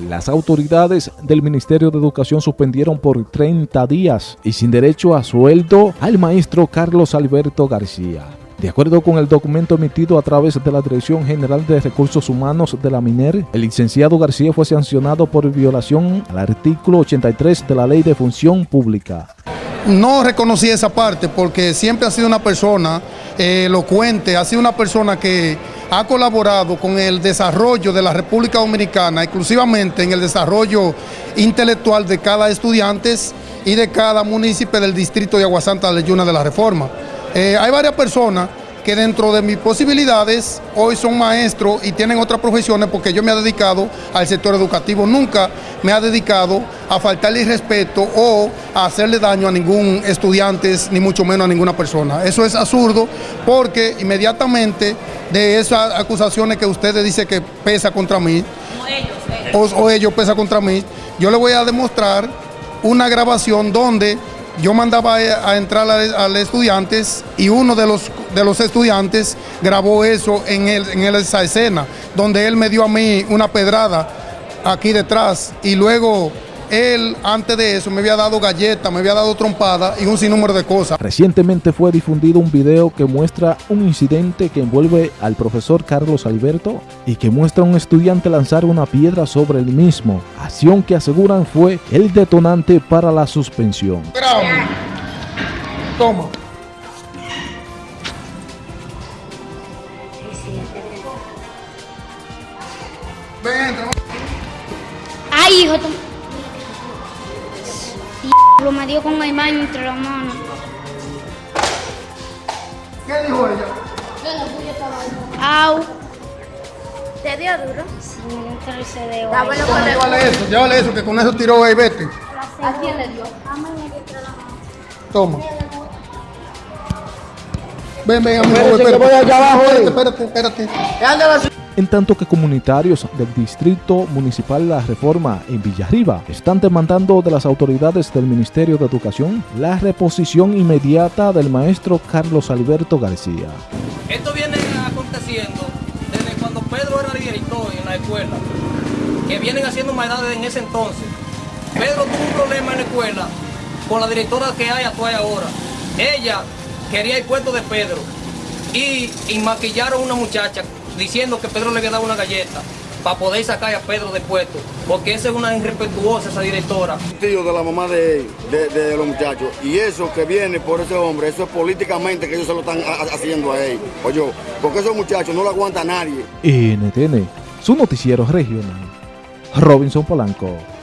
Las autoridades del Ministerio de Educación suspendieron por 30 días y sin derecho a sueldo al maestro Carlos Alberto García. De acuerdo con el documento emitido a través de la Dirección General de Recursos Humanos de la MINER, el licenciado García fue sancionado por violación al artículo 83 de la Ley de Función Pública. No reconocí esa parte porque siempre ha sido una persona eh, elocuente, ha sido una persona que ha colaborado con el desarrollo de la República Dominicana, exclusivamente en el desarrollo intelectual de cada estudiante y de cada municipio del distrito de Aguasanta Leyuna de la Reforma. Eh, hay varias personas que dentro de mis posibilidades hoy son maestros y tienen otras profesiones porque yo me he dedicado al sector educativo. Nunca me ha dedicado a faltarle respeto o a hacerle daño a ningún estudiante, ni mucho menos a ninguna persona. Eso es absurdo porque inmediatamente de esas acusaciones que ustedes dicen que pesa contra mí, o ellos, o, ellos pesa contra mí, yo le voy a demostrar una grabación donde yo mandaba a entrar a, los estudiantes y uno de los, de los estudiantes grabó eso en, en esa escena, donde él me dio a mí una pedrada aquí detrás y luego él antes de eso me había dado galletas, me había dado trompada y un sinnúmero de cosas. Recientemente fue difundido un video que muestra un incidente que envuelve al profesor Carlos Alberto y que muestra a un estudiante lanzar una piedra sobre el mismo, acción que aseguran fue el detonante para la suspensión. Toma. Ven, Ay, hijo, lo me dio con el baño entre las manos. ¿Qué dijo ella? Au. ¿Te dio duro? Sí, me dio un torcedeo. Llévale eso, llévale eso, que con eso tiró ahí, vete. ¿A quién le dio? A mí me dio entre las manos. Toma. Ven, ven, amigo, espérate, espérate, espérate, espérate, espérate en tanto que comunitarios del Distrito Municipal La Reforma en Villarriba están demandando de las autoridades del Ministerio de Educación la reposición inmediata del maestro Carlos Alberto García. Esto viene aconteciendo desde cuando Pedro era director en la escuela, que vienen haciendo maldades en ese entonces. Pedro tuvo un problema en la escuela con la directora que hay actual ahora. Ella quería el puesto de Pedro y, y maquillaron a una muchacha diciendo que Pedro le había dado una galleta para poder sacar a Pedro de puesto, porque esa es una irrespetuosa esa directora. Tío de la mamá de, los muchachos, y eso que viene por ese hombre, eso es políticamente que ellos se lo están haciendo a él, oye, porque esos muchachos no lo aguanta nadie. NTN, su noticiero regional, Robinson Polanco.